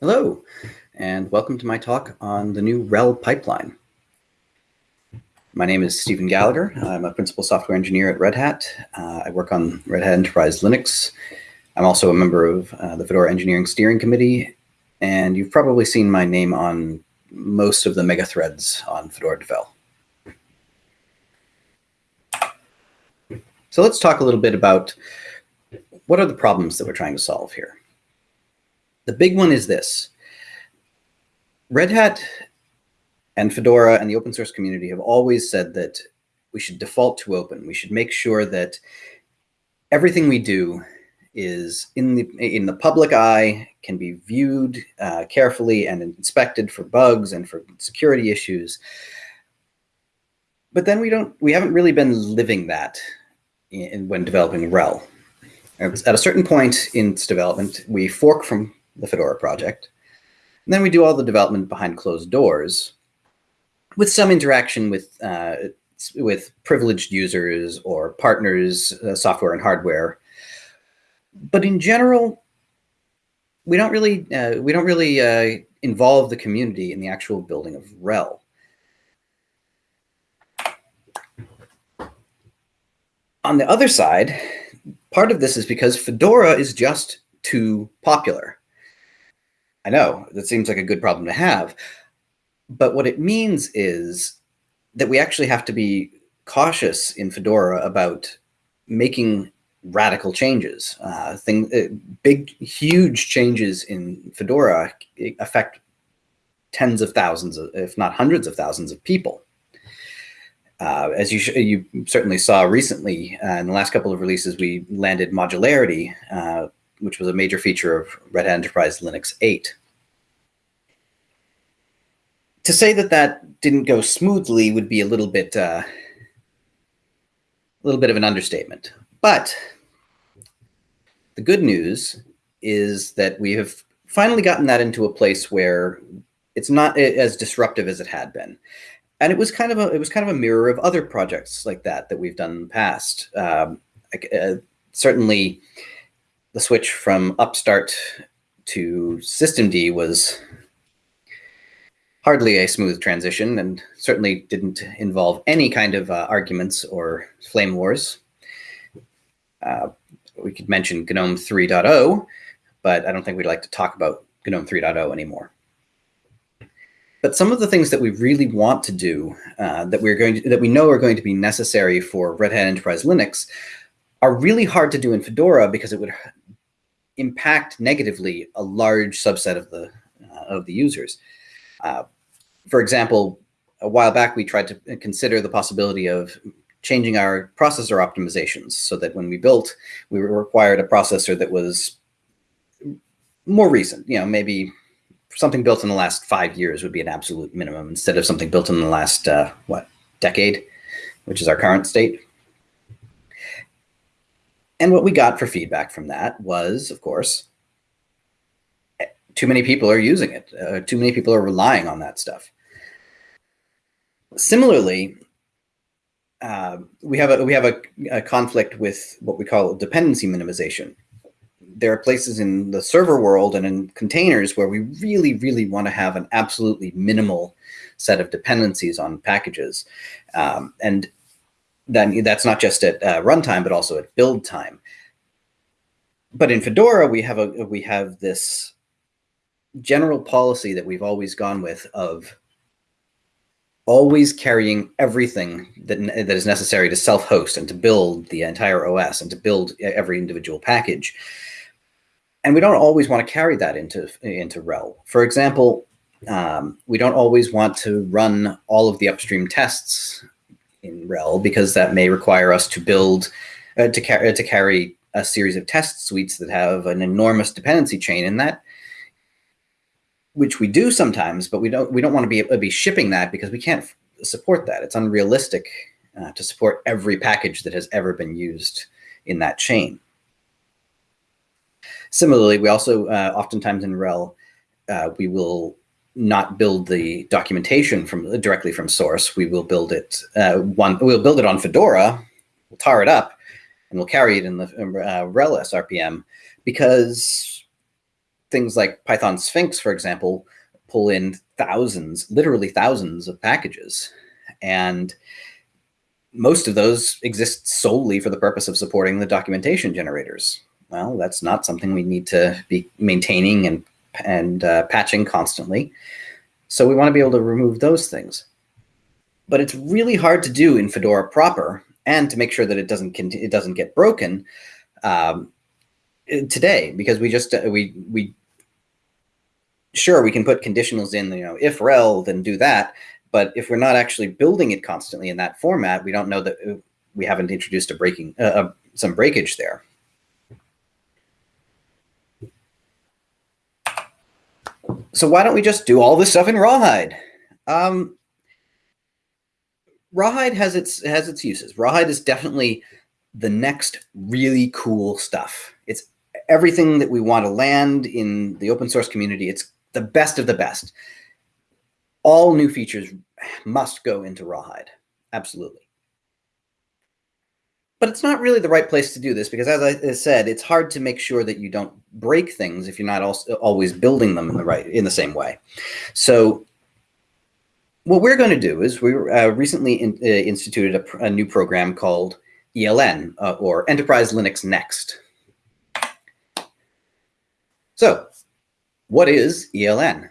Hello, and welcome to my talk on the new RHEL pipeline. My name is Stephen Gallagher. I'm a principal software engineer at Red Hat. Uh, I work on Red Hat Enterprise Linux. I'm also a member of uh, the Fedora Engineering Steering Committee, and you've probably seen my name on most of the mega threads on Fedora Devel. So let's talk a little bit about what are the problems that we're trying to solve here. The big one is this. Red Hat and Fedora and the open source community have always said that we should default to open. We should make sure that everything we do is in the in the public eye, can be viewed uh, carefully and inspected for bugs and for security issues. But then we don't we haven't really been living that in, when developing RHEL. At a certain point in its development, we fork from the Fedora project. And then we do all the development behind closed doors with some interaction with, uh, with privileged users or partners, uh, software and hardware. But in general, we don't really, uh, we don't really uh, involve the community in the actual building of RHEL. On the other side, part of this is because Fedora is just too popular. I know that seems like a good problem to have. But what it means is that we actually have to be cautious in Fedora about making radical changes. Uh, thing, uh, big, huge changes in Fedora affect tens of thousands, of, if not hundreds of thousands of people. Uh, as you you certainly saw recently uh, in the last couple of releases, we landed modularity, uh, which was a major feature of Red Hat Enterprise Linux 8. To say that that didn't go smoothly would be a little bit, uh, a little bit of an understatement. But the good news is that we have finally gotten that into a place where it's not as disruptive as it had been. And it was kind of a it was kind of a mirror of other projects like that that we've done in the past. Um, uh, certainly, the switch from Upstart to systemd was hardly a smooth transition and certainly didn't involve any kind of uh, arguments or flame wars. Uh, we could mention GNOME 3.0, but I don't think we'd like to talk about GNOME 3.0 anymore. But some of the things that we really want to do uh, that we're going to, that we know are going to be necessary for Red Hat Enterprise Linux are really hard to do in Fedora because it would impact negatively a large subset of the uh, of the users. Uh, for example, a while back we tried to consider the possibility of changing our processor optimizations so that when we built, we required a processor that was more recent. You know, maybe something built in the last five years would be an absolute minimum instead of something built in the last uh, what decade, which is our current state. And what we got for feedback from that was, of course, too many people are using it. Uh, too many people are relying on that stuff. Similarly, uh, we have a we have a, a, conflict with what we call dependency minimization. There are places in the server world and in containers where we really, really want to have an absolutely minimal set of dependencies on packages, um, and then that's not just at uh, runtime, but also at build time. But in Fedora, we have a we have this general policy that we've always gone with of always carrying everything that, that is necessary to self-host and to build the entire OS and to build every individual package. And we don't always want to carry that into, into RHEL. For example, um, we don't always want to run all of the upstream tests in RHEL because that may require us to build, uh, to, car to carry a series of test suites that have an enormous dependency chain in that which we do sometimes, but we don't we don't want to be be shipping that because we can't support that. It's unrealistic uh, to support every package that has ever been used in that chain. Similarly, we also uh, oftentimes in RHEL, uh, we will not build the documentation from directly from source. We will build it uh, one. We'll build it on Fedora. We'll tar it up, and we'll carry it in the uh, SRPM because things like Python Sphinx, for example, pull in thousands, literally thousands of packages. And most of those exist solely for the purpose of supporting the documentation generators. Well, that's not something we need to be maintaining and, and uh, patching constantly. So we want to be able to remove those things. But it's really hard to do in Fedora proper and to make sure that it doesn't it doesn't get broken um, today because we just uh, we we sure we can put conditionals in you know if rel then do that but if we're not actually building it constantly in that format we don't know that uh, we haven't introduced a breaking uh, uh, some breakage there so why don't we just do all this stuff in rawhide? Um, rawhide has its has its uses. Rawhide is definitely the next really cool stuff. It's everything that we want to land in the open source community. It's the best of the best. All new features must go into Rawhide, absolutely. But it's not really the right place to do this because as I said, it's hard to make sure that you don't break things if you're not also always building them in the right, in the same way. So what we're going to do is we uh, recently in, uh, instituted a, a, new program called ELN uh, or Enterprise Linux Next. So what is ELN?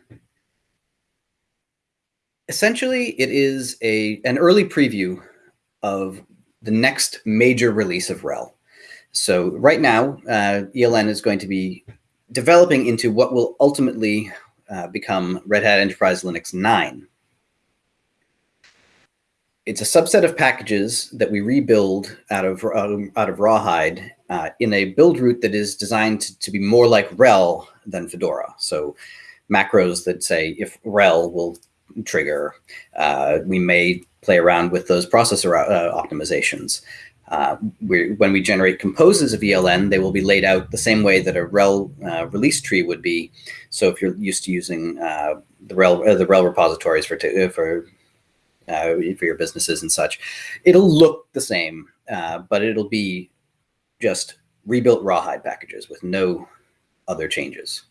Essentially, it is a an early preview of the next major release of RHEL. So right now, uh, ELN is going to be developing into what will ultimately uh, become Red Hat Enterprise Linux 9. It's a subset of packages that we rebuild out of, um, out of Rawhide uh, in a build route that is designed to, to, be more like RHEL than Fedora. So macros that say if RHEL will trigger, uh, we may play around with those processor uh, optimizations. Uh, when we generate composes of ELN, they will be laid out the same way that a RHEL uh, release tree would be. So if you're used to using uh, the RHEL, the RHEL repositories for, for uh, for your businesses and such. It'll look the same, uh, but it'll be just rebuilt rawhide packages with no other changes.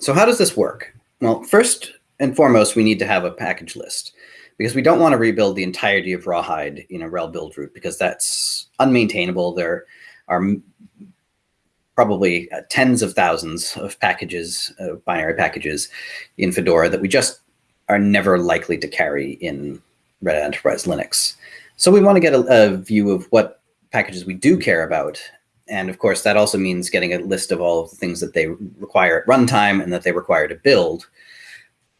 So how does this work? Well, first and foremost, we need to have a package list because we don't want to rebuild the entirety of rawhide in a rel build route because that's unmaintainable. There are probably uh, tens of thousands of packages, uh, binary packages in Fedora that we just are never likely to carry in Red Hat Enterprise Linux. So we want to get a, a, view of what packages we do care about. And of course, that also means getting a list of all of the things that they require at runtime and that they require to build.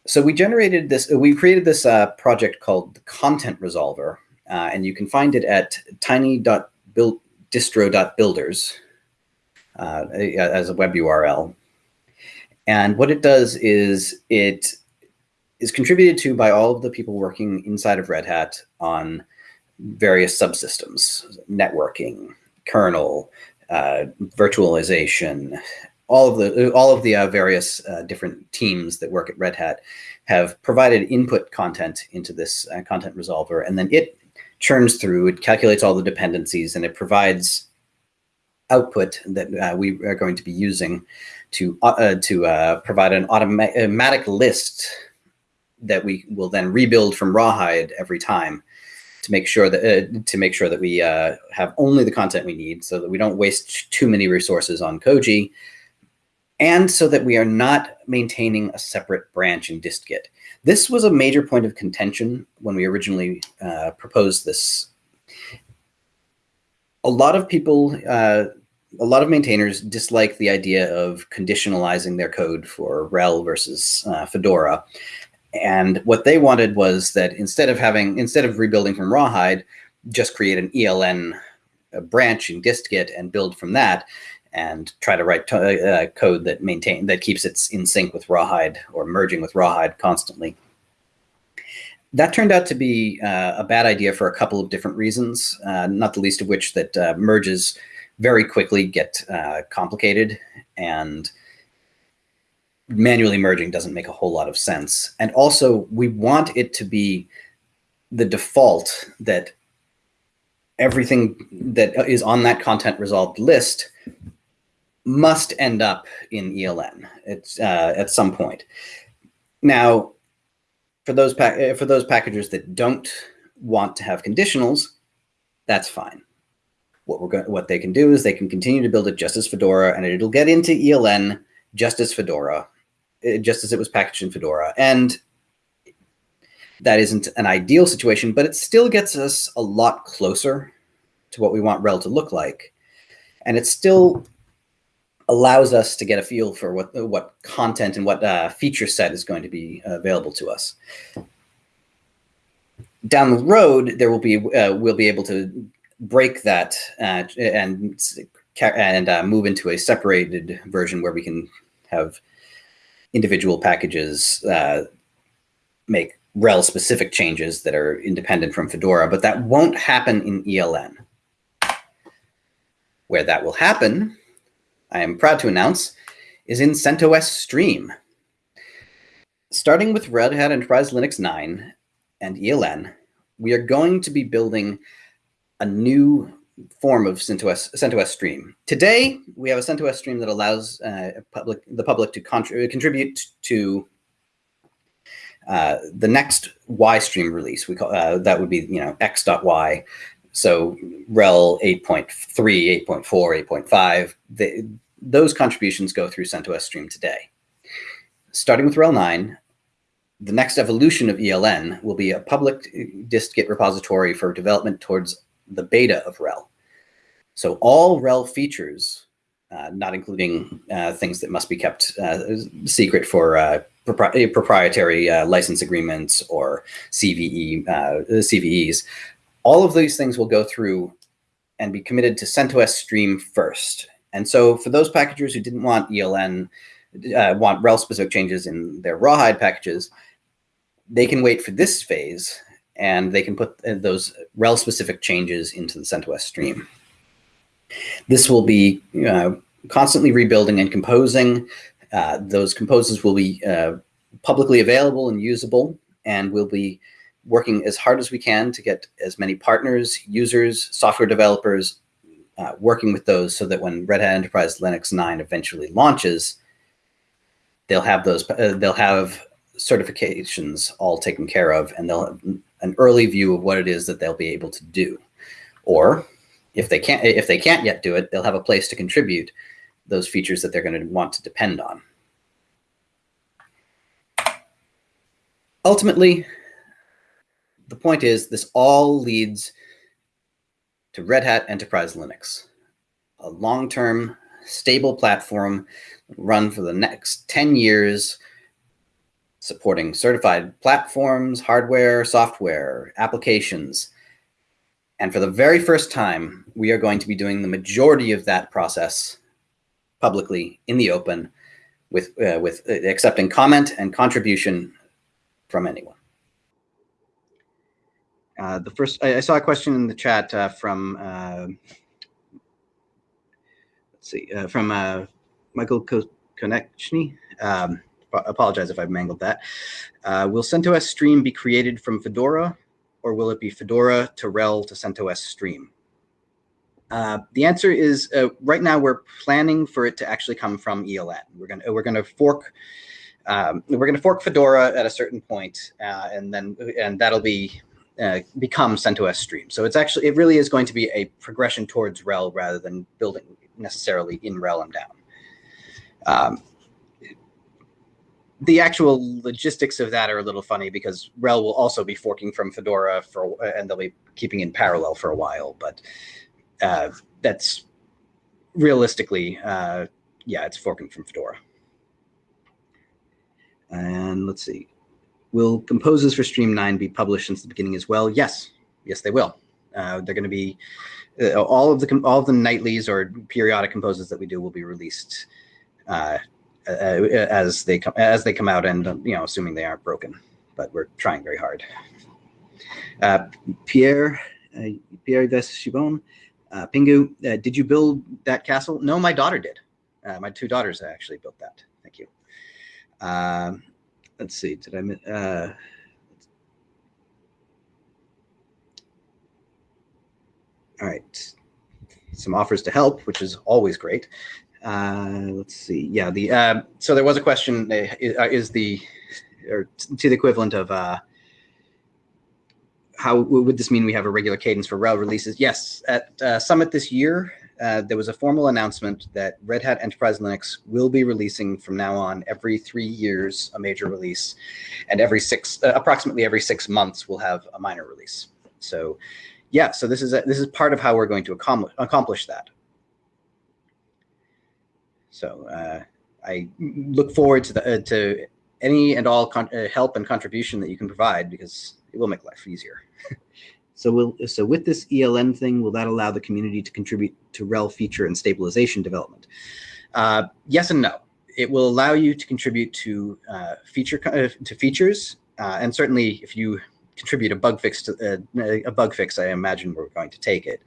So we generated this, we created this uh, project called the Content Resolver, uh, and you can find it at tiny.distro.builders uh, as a web URL. And what it does is it is contributed to by all of the people working inside of Red Hat on various subsystems, networking, kernel, uh, virtualization, all of the all of the uh, various uh, different teams that work at Red Hat have provided input content into this uh, content resolver, and then it churns through, it calculates all the dependencies, and it provides output that uh, we are going to be using to uh, to provide an automatic list that we will then rebuild from rawhide every time to make sure that uh, to make sure that we uh, have only the content we need so that we don't waste too many resources on Koji and so that we are not maintaining a separate branch in distgit. This was a major point of contention when we originally uh, proposed this. A lot of people, uh, a lot of maintainers dislike the idea of conditionalizing their code for RHEL versus uh, Fedora. And what they wanted was that instead of having, instead of rebuilding from Rawhide, just create an ELN branch in distgit and build from that and try to write uh, code that maintain that keeps it in sync with Rawhide or merging with Rawhide constantly. That turned out to be uh, a bad idea for a couple of different reasons, uh, not the least of which that uh, merges very quickly get uh, complicated and manually merging doesn't make a whole lot of sense. And also, we want it to be the default that everything that is on that content resolved list must end up in ELN. It's uh, at some point. Now, for those for those packages that don't want to have conditionals, that's fine. What we're what they can do is they can continue to build it just as Fedora, and it'll get into ELN just as Fedora, eh, just as it was packaged in Fedora. And that isn't an ideal situation, but it still gets us a lot closer to what we want RHEL to look like. And it still allows us to get a feel for what what content and what uh, feature set is going to be available to us. Down the road, there will be uh, we'll be able to break that uh, and and uh, move into a separated version where we can have individual packages uh, make RHEL specific changes that are independent from Fedora, but that won't happen in ELN. Where that will happen, I am proud to announce, is in CentOS Stream. Starting with Red Hat Enterprise Linux 9 and ELN, we are going to be building a new form of CentOS, CentOS Stream. Today, we have a CentOS Stream that allows uh, public, the public to contribute to uh, the next Y stream release. We call uh, that would be you know x.y. So RHEL 8.3, 8.4, 8.5, those contributions go through CentOS Stream today. Starting with RHEL 9, the next evolution of ELN will be a public dist-git repository for development towards the beta of RHEL. So all RHEL features, uh, not including uh, things that must be kept uh, secret for uh, propri proprietary uh, license agreements or CVE, uh, CVEs, all of these things will go through and be committed to CentOS Stream first. And so for those packagers who didn't want ELN, want RHEL specific changes in their rawhide packages, they can wait for this phase and they can put those RHEL specific changes into the CentOS stream. This will be uh, constantly rebuilding and composing. Uh, those composes will be uh, publicly available and usable, and we'll be working as hard as we can to get as many partners, users, software developers, uh, working with those so that when Red Hat Enterprise Linux 9 eventually launches, they'll have those, uh, they'll have certifications all taken care of, and they'll have an early view of what it is that they'll be able to do. Or if they can't, if they can't yet do it, they'll have a place to contribute those features that they're going to want to depend on. Ultimately, the point is this all leads to Red Hat Enterprise Linux, a long-term stable platform run for the next 10 years supporting certified platforms, hardware, software, applications. And for the very first time, we are going to be doing the majority of that process publicly in the open with, uh, with uh, accepting comment and contribution from anyone. Uh, the first, I, I, saw a question in the chat uh, from, uh, let's see, uh, from Michael Konechny. Um, apologize if I've mangled that. Uh, will CentOS Stream be created from Fedora, or will it be Fedora to RHEL to CentOS Stream? Uh, the answer is uh, right now we're planning for it to actually come from ELN. We're gonna we're gonna fork um, we're gonna fork Fedora at a certain point, uh, and then and that'll be uh, become CentOS Stream. So it's actually it really is going to be a progression towards RHEL rather than building necessarily in RHEL and down. Um, the actual logistics of that are a little funny because RHEL will also be forking from Fedora for, and they'll be keeping in parallel for a while. But uh, that's realistically, uh, yeah, it's forking from Fedora. And let's see, will composes for Stream 9 be published since the beginning as well? Yes, yes, they will. Uh, they're going to be uh, all of the all of the nightlies or periodic composes that we do will be released uh, uh, as they come as they come out, and you know, assuming they aren't broken. But we're trying very hard. Uh, Pierre uh, Pierre-Yves Chibon, uh, pingou, did you build that castle? No, my daughter did. My two daughters actually built that. Thank you. Let's see. Did I? Uh, all right. Some offers to help, which is always great. Uh, let's see. Yeah, the uh, so there was a question: uh, is the or to the equivalent of uh, how would this mean we have a regular cadence for rel releases? Yes, at uh, Summit this year, uh, there was a formal announcement that Red Hat Enterprise Linux will be releasing from now on every three years a major release, and every six, uh, approximately every six months, we'll have a minor release. So, yeah, so this is a, this is part of how we're going to accomplish accomplish that. So uh, I look forward to the uh, to any and all uh, help and contribution that you can provide because it will make life easier. So will so with this ELN thing, will that allow the community to contribute to rel feature and stabilization development? Uh, yes and no. It will allow you to contribute to uh, feature uh, to features, uh, and certainly if you contribute a bug fix to uh, a bug fix, I imagine we're going to take it.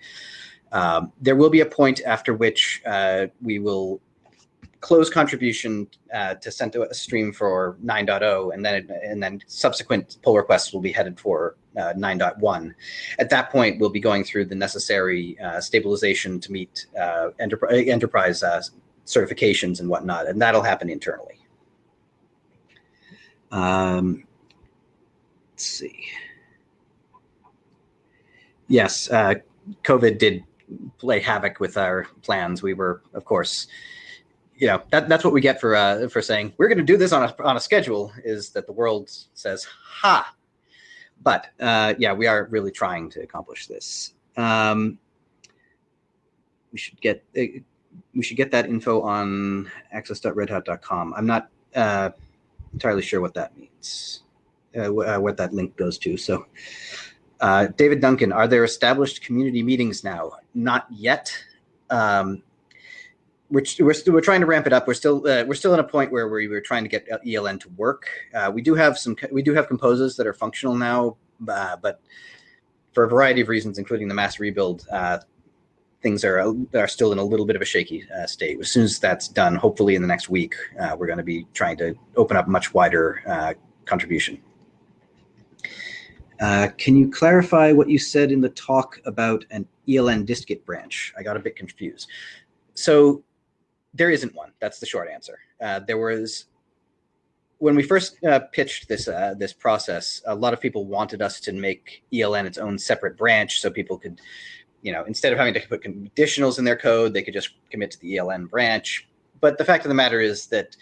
Um, there will be a point after which uh, we will close contribution uh, to CentOS Stream for 9.0, and then and then subsequent pull requests will be headed for 9.1. At that point, we'll be going through the necessary uh, stabilization to meet uh, enterprise, uh, certifications and whatnot, and that'll happen internally. Um, let's see. Yes, uh, COVID did play havoc with our plans. We were, of course, you know that that's what we get for uh, for saying we're going to do this on a on a schedule is that the world says ha but uh, yeah we are really trying to accomplish this. Um, we should get uh, we should get that info on access.redhat.com i'm not uh, entirely sure what that means uh, uh, what that link goes to. So david duncan are there established community meetings now? Not yet. Um, we're, we're, still, we're trying to ramp it up. We're still uh, we're still in a point where we are trying to get ELN to work. Uh, we do have some we do have composes that are functional now, uh, but for a variety of reasons, including the mass rebuild, uh, things are are still in a little bit of a shaky uh, state. As soon as that's done, hopefully in the next week, uh, we're going to be trying to open up much wider contribution. can you clarify what you said in the talk about an ELN distgit branch? I got a bit confused. So there isn't one. That's the short answer. Uh, there was when we first uh, pitched this uh, this process, a lot of people wanted us to make ELN its own separate branch, so people could, you know, instead of having to put conditionals in their code, they could just commit to the ELN branch. But the fact of the matter is that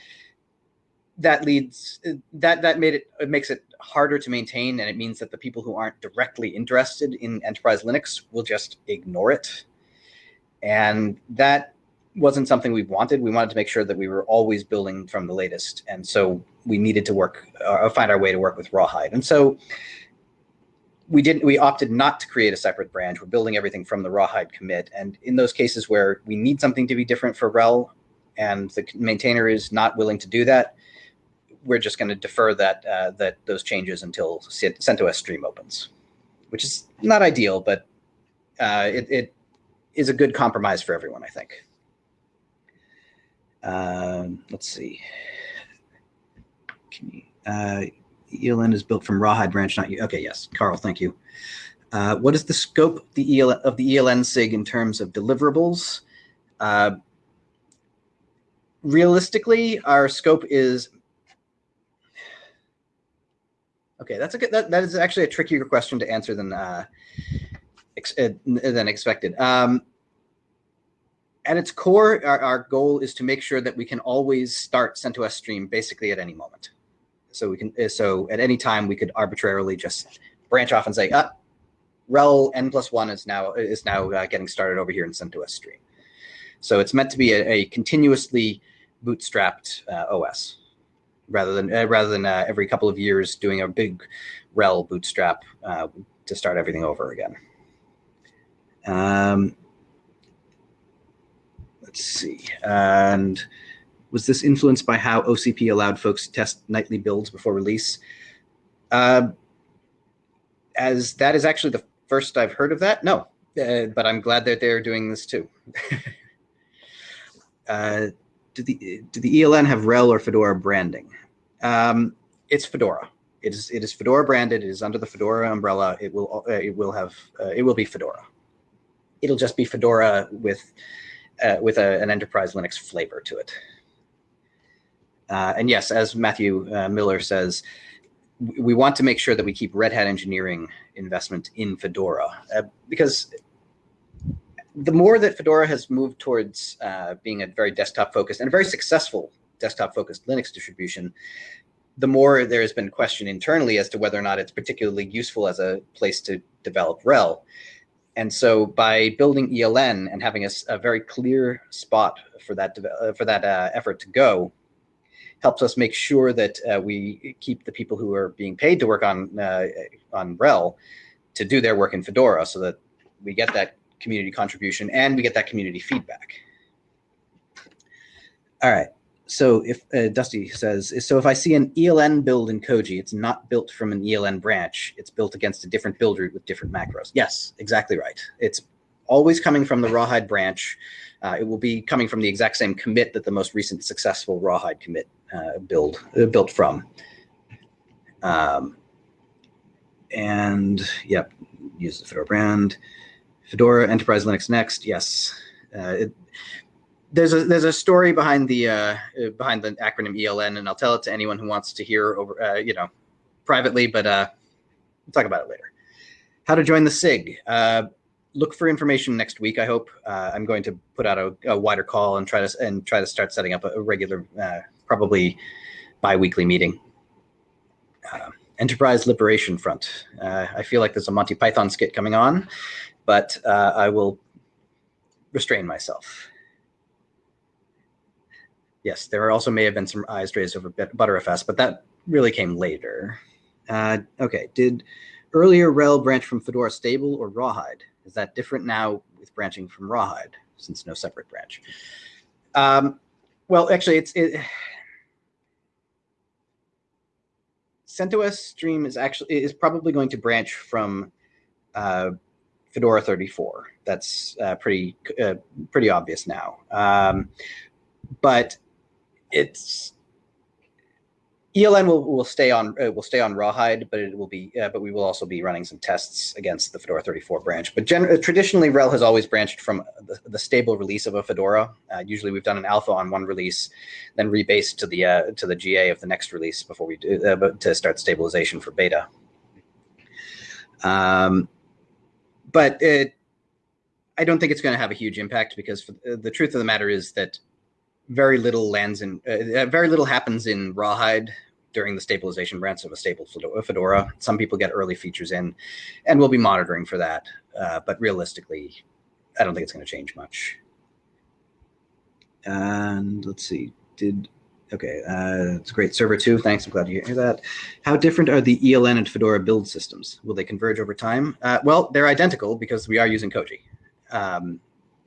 that leads that that made it it makes it harder to maintain, and it means that the people who aren't directly interested in enterprise Linux will just ignore it, and that wasn't something we wanted. We wanted to make sure that we were always building from the latest. And so we needed to work, uh, find our way to work with Rawhide. And so we didn't, we opted not to create a separate branch. We're building everything from the Rawhide commit. And in those cases where we need something to be different for RHEL and the maintainer is not willing to do that, we're just going to defer that, uh, that those changes until CentOS Stream opens, which is not ideal, but uh, it, it is a good compromise for everyone, I think. Um, let's see. Can you, uh, ELN is built from Rawhide branch, not you. Okay, yes, Carl, thank you. Uh, what is the scope of the, ELN, of the ELN SIG in terms of deliverables? Uh, realistically, our scope is okay. That's a good. That, that is actually a trickier question to answer than uh, ex, uh, than expected. Um, at its core, our, our, goal is to make sure that we can always start CentOS Stream basically at any moment. So we can, uh, so at any time we could arbitrarily just branch off and say, ah, rel n plus one is now is now uh, getting started over here in CentOS Stream. So it's meant to be a, a continuously bootstrapped uh, OS, rather than uh, rather than every couple of years doing a big rel bootstrap uh, to start everything over again. Um, Let's see. And was this influenced by how OCP allowed folks to test nightly builds before release? Uh, as that is actually the first I've heard of that. No, uh, but I'm glad that they're doing this too. uh, do the do the ELN have RHEL or Fedora branding? Um, it's Fedora. It is it is Fedora branded. It is under the Fedora umbrella. It will uh, it will have uh, it will be Fedora. It'll just be Fedora with uh, with a, an enterprise Linux flavor to it. Uh, and yes, as Matthew uh, Miller says, we want to make sure that we keep Red Hat engineering investment in Fedora uh, because the more that Fedora has moved towards uh, being a very desktop focused and a very successful desktop focused Linux distribution, the more there has been question internally as to whether or not it's particularly useful as a place to develop RHEL. And so by building ELN and having a, a very clear spot for that, uh, for that uh, effort to go, helps us make sure that uh, we keep the people who are being paid to work on, uh, on RHEL to do their work in Fedora so that we get that community contribution and we get that community feedback. All right. So if uh, Dusty says, so if I see an ELN build in Koji, it's not built from an ELN branch. It's built against a different build root with different macros. Yes, exactly right. It's always coming from the Rawhide branch. Uh, it will be coming from the exact same commit that the most recent successful Rawhide commit uh, build uh, built from. Um, and yep, use the Fedora brand. Fedora Enterprise Linux Next. Yes, uh, it, there's a there's a story behind the uh, behind the acronym ELN, and I'll tell it to anyone who wants to hear over uh, you know privately, but uh, we'll talk about it later. How to join the SIG? Uh, look for information next week. I hope uh, I'm going to put out a, a, wider call and try to and try to start setting up a, a regular, uh, probably biweekly meeting. Uh, Enterprise Liberation Front. Uh, I feel like there's a Monty Python skit coming on, but uh, I will restrain myself. Yes, there also may have been some eyes raised over Btrfs, but that really came later. Uh, okay, did earlier RHEL branch from Fedora Stable or Rawhide? Is that different now with branching from Rawhide, since no separate branch? Um, well, actually, it's it, CentOS Stream is actually is probably going to branch from uh, Fedora 34. That's uh, pretty uh, pretty obvious now. Um, but it's ELN will, will stay on uh, will stay on Rawhide, but it will be uh, but we will also be running some tests against the Fedora 34 branch. But uh, traditionally, RHEL has always branched from the, the stable release of a Fedora. Uh, usually, we've done an alpha on one release, then rebased to the uh, to the GA of the next release before we do uh, to start stabilization for beta. Um, but it, I don't think it's going to have a huge impact because the truth of the matter is that very little lands in very little happens in Rawhide during the stabilization branch of a stable Fedora. Some people get early features in, and we'll be monitoring for that. Uh, but realistically, I don't think it's going to change much. And let's see, did okay, uh, it's a great. Server two, thanks. I'm glad to hear that. How different are the ELN and Fedora build systems? Will they converge over time? Uh, well, they're identical because we are using Koji. Um,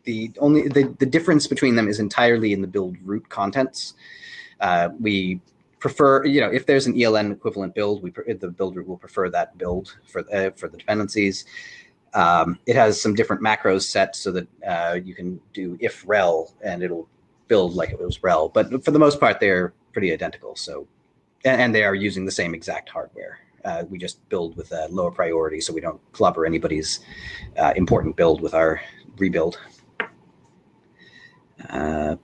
the only the, the difference between them is entirely in the build root contents. Uh, we prefer, you know, if there's an ELN equivalent build, we the build root will prefer that build for uh, for the dependencies. Um, it has some different macros set so that uh, you can do if rel and it'll build like it was rel. But for the most part, they're pretty identical. So, and, and they are using the same exact hardware. Uh, we just build with a lower priority so we don't clobber anybody's uh, important build with our rebuild. Uh,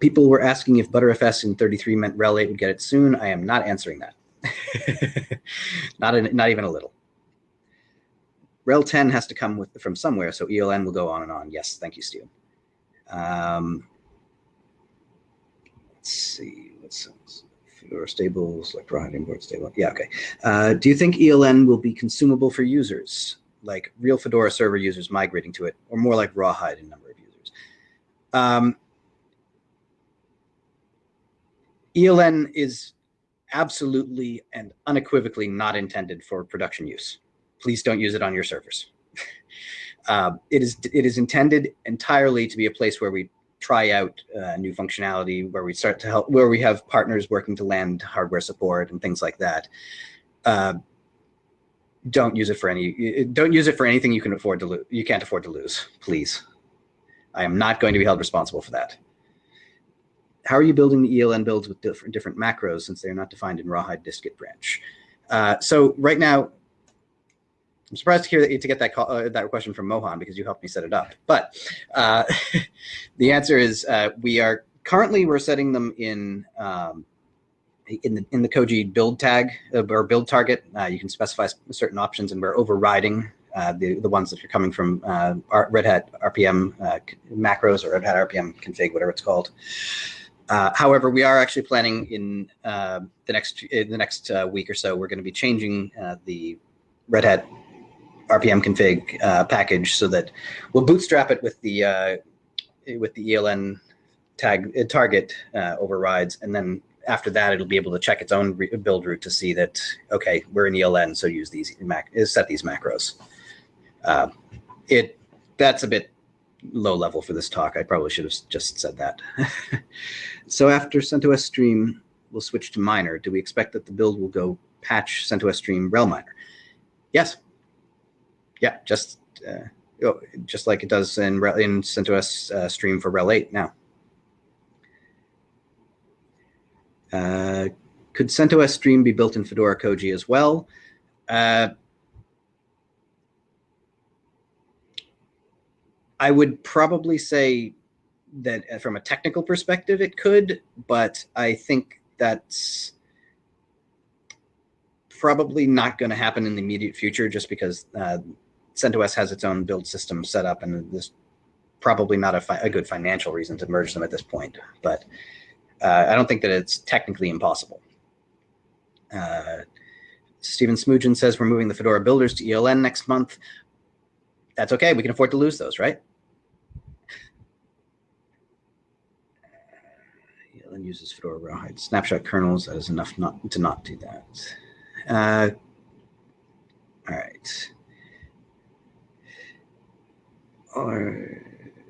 people were asking if Btrfs in 33 meant RHEL 8 would get it soon. I am not answering that. not, in, not even a little. RHEL 10 has to come with from somewhere, so ELN will go on and on. Yes, thank you, Stu. Um, let's see. What's or stable, select Rawhide import stable. Yeah, okay. Uh, do you think ELN will be consumable for users, like real Fedora server users migrating to it, or more like Rawhide in number of? Um, ELN is absolutely and unequivocally not intended for production use. Please don't use it on your servers. uh, it is it is intended entirely to be a place where we try out uh, new functionality, where we start to help, where we have partners working to land hardware support and things like that. Uh, don't use it for any. Don't use it for anything you can afford to lose. You can't afford to lose. Please, I am not going to be held responsible for that how are you building the ELN builds with different, different macros since they're not defined in Rawhide dist-git branch? Uh, so right now, I'm surprised to hear that, to get that call, uh, that question from Mohan because you helped me set it up. But uh, the answer is uh, we are currently we're setting them in um, in the in the Koji build tag uh, or build target. Uh, you can specify certain options, and we're overriding uh, the the ones that are coming from Red Hat RPM macros or Red Hat RPM config, whatever it's called. Uh, however, we are actually planning in uh, the next in the next uh, week or so. We're going to be changing the Red Hat RPM config uh, package so that we'll bootstrap it with the uh, with the ELN tag uh, target uh, overrides, and then after that, it'll be able to check its own build route to see that okay, we're in ELN, so use these mac uh, set these macros. Uh, it that's a bit low level for this talk. I probably should have just said that. so after CentOS Stream, we'll switch to minor. Do we expect that the build will go patch CentOS Stream rel minor? Yes, yeah, just uh, just like it does in in CentOS uh, Stream for RHEL 8 now. Uh, could CentOS Stream be built in Fedora Koji as well? Uh, I would probably say that uh, from a technical perspective, it could, but I think that's probably not going to happen in the immediate future just because uh, CentOS has its own build system set up, and there's probably not a, a good financial reason to merge them at this point. But uh, I don't think that it's technically impossible. Uh, Stephen Smoogen says we're moving the Fedora builders to ELN next month. That's okay. We can afford to lose those, right? Uses Fedora rawhide snapshot kernels. That is enough not to not do that. Uh, all right or,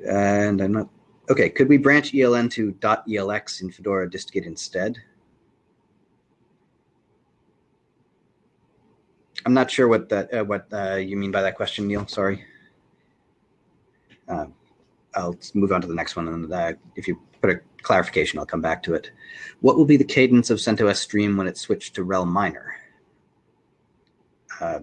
and I'm not, okay, could we branch ELN to dot .elx in Fedora distgit instead? I'm not sure what that uh, what uh, you mean by that question, Neil. Sorry. Uh, I'll move on to the next one, and uh, if you put a clarification, I'll come back to it. What will be the cadence of CentOS Stream when it's switched to RHEL minor? Uh,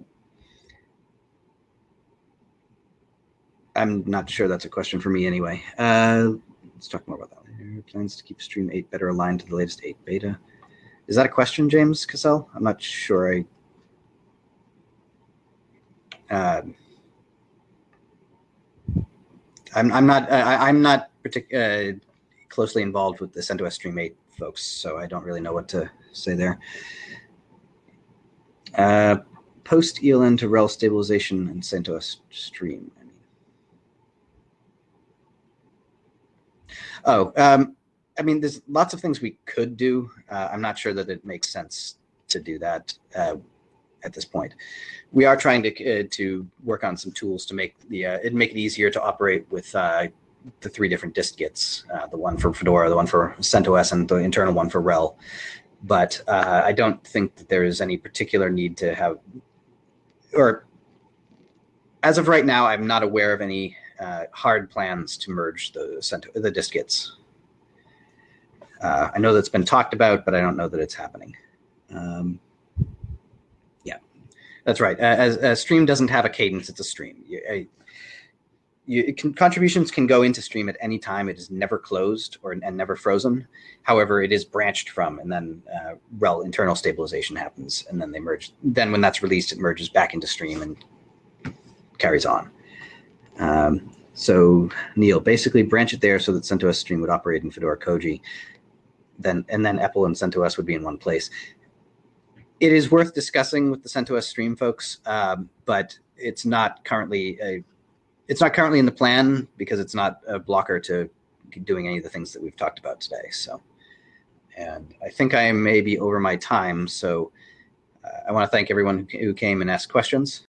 I'm not sure that's a question for me anyway. Uh, let's talk more about that. Plans to keep Stream 8 better aligned to the latest 8 beta. Is that a question, James Cassell? I'm not sure. I. Uh, I'm I'm not I, am not uh, closely involved with the CentOS Stream 8 folks, so I don't really know what to say there. Uh, post ELN to RHEL stabilization and CentOS Stream. I mean. Oh, um, I mean, there's lots of things we could do. Uh, I'm not sure that it makes sense to do that uh, at this point. We are trying to uh, to work on some tools to make the uh, it make it easier to operate with uh, the three different distgits, uh, the one for Fedora, the one for CentOS, and the internal one for RHEL. But I don't think that there is any particular need to have, or as of right now, I'm not aware of any uh, hard plans to merge the the distgits. Uh, I know that's been talked about, but I don't know that it's happening. Um, that's right. As a stream doesn't have a cadence, it's a stream. You, I, you, can, contributions can go into stream at any time. It is never closed or and never frozen. However, it is branched from, and then uh, RHEL internal stabilization happens, and then they merge. Then when that's released, it merges back into stream and carries on. Um, so Neil, basically branch it there so that CentOS Stream would operate in Fedora Koji, then and then EPEL and CentOS would be in one place. It is worth discussing with the CentOS Stream folks, um, but it's not currently a, it's not currently in the plan because it's not a blocker to doing any of the things that we've talked about today. So, and I think I may be over my time. So uh, I want to thank everyone who came and asked questions.